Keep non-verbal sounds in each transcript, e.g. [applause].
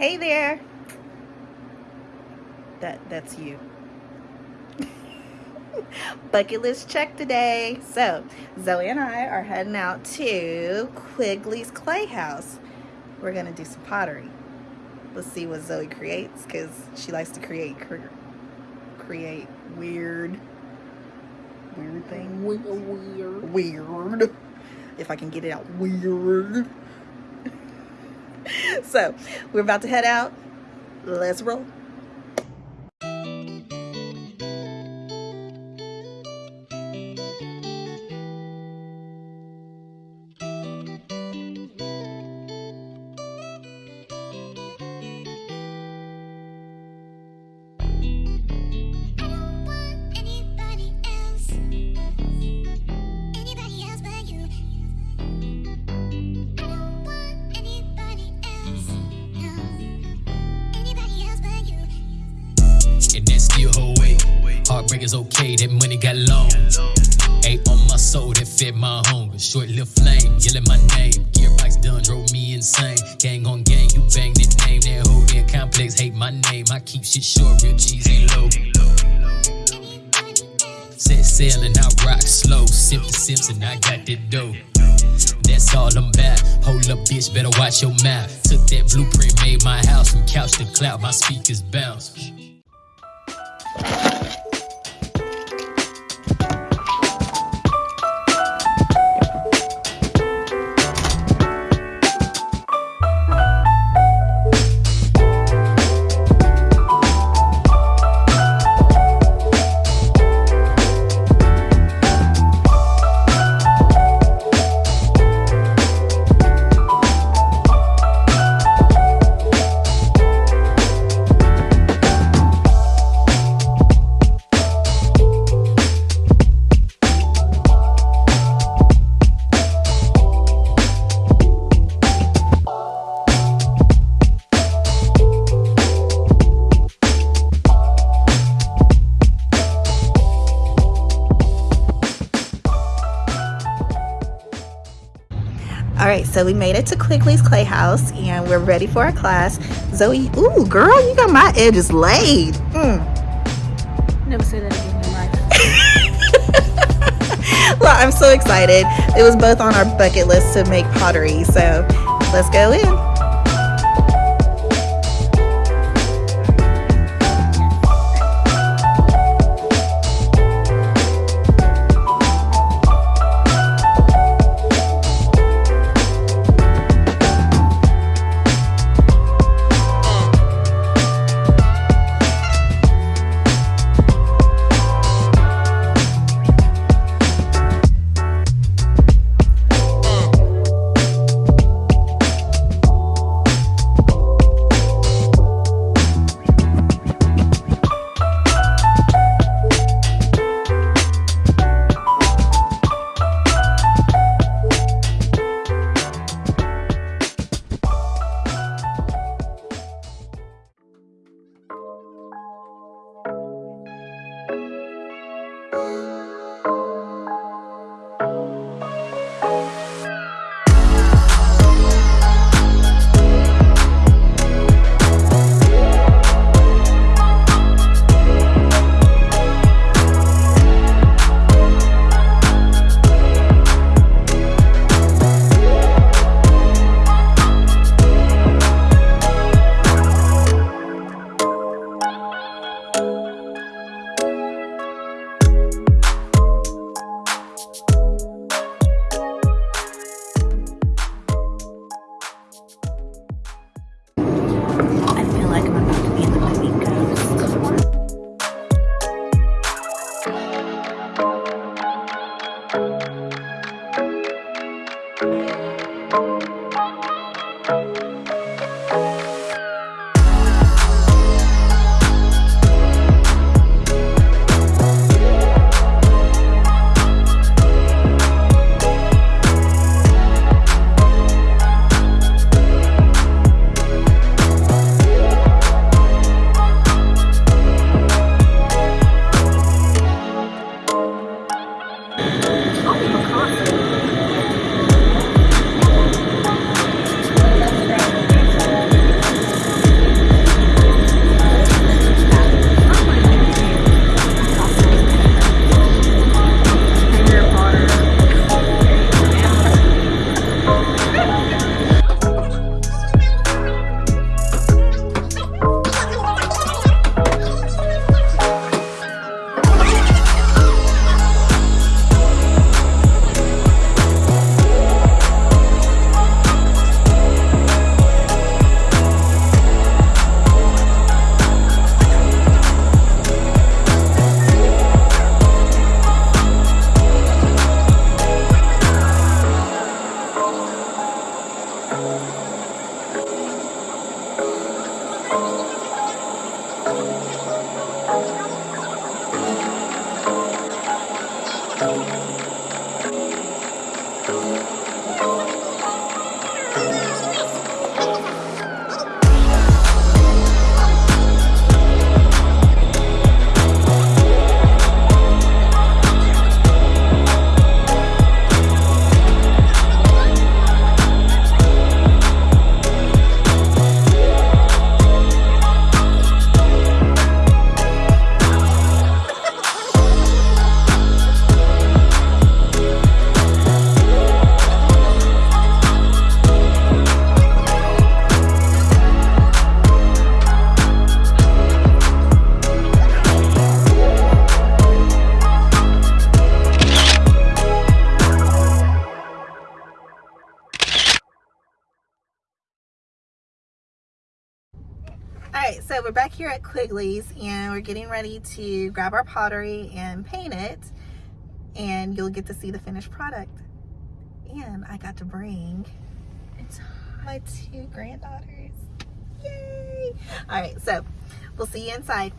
Hey there. That that's you. [laughs] Bucket list check today. So, Zoe and I are heading out to Quigley's Clay House. We're going to do some pottery. Let's see what Zoe creates because she likes to create create weird weird things. Weird. Weird. If I can get it out weird. So, we're about to head out. Let's roll. Is okay, that money got long. Ain't on my soul that fed my hunger. Short little flame, yelling my name. Gearbox done drove me insane. Gang on gang, you bang that name. That whole damn complex hate my name. I keep shit short, real cheese ain't low. Set sail and I rock slow. The Simpson, I got that dough. That's all I'm about. Hold up, bitch, better watch your mouth. Took that blueprint, made my house from couch to cloud. My speakers bounce. So we made it to Quigley's Clay House and we're ready for our class. Zoe, ooh, girl, you got my edges laid. Mm. Never say that again in life. [laughs] well, I'm so excited. It was both on our bucket list to make pottery, so let's go in. All right, so we're back here at Quigley's and we're getting ready to grab our pottery and paint it and you'll get to see the finished product. And I got to bring my two granddaughters. Yay! All right, so we'll see you inside.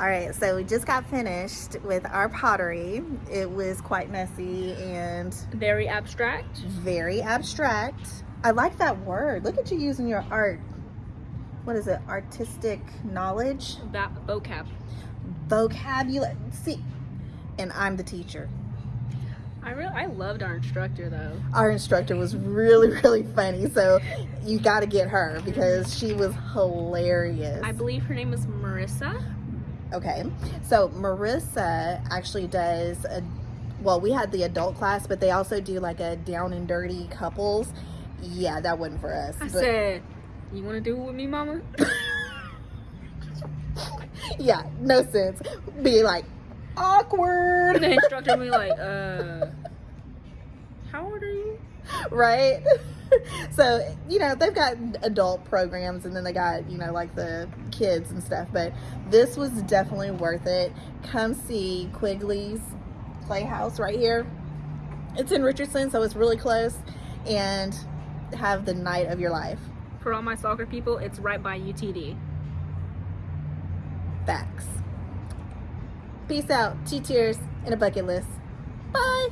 All right, so we just got finished with our pottery. It was quite messy and very abstract. Very abstract. I like that word. Look at you using your art. What is it? Artistic knowledge? That vocab. Vocabulary. See, and I'm the teacher. I really I loved our instructor though. Our instructor was really really funny. So you got to get her because she was hilarious. I believe her name is Marissa. Okay, so Marissa actually does a, well, we had the adult class, but they also do like a down and dirty couples. Yeah, that wasn't for us. I but... said, you want to do it with me, mama? [laughs] yeah, no sense. Be like, awkward. And the instructor be like, uh, how old are you? [laughs] Right? [laughs] so you know they've got adult programs and then they got you know like the kids and stuff but this was definitely worth it. Come see quigley's clay house right here. It's in richardson so it's really close and have the night of your life. For all my soccer people it's right by utd facts. Peace out. Two tears and a bucket list. Bye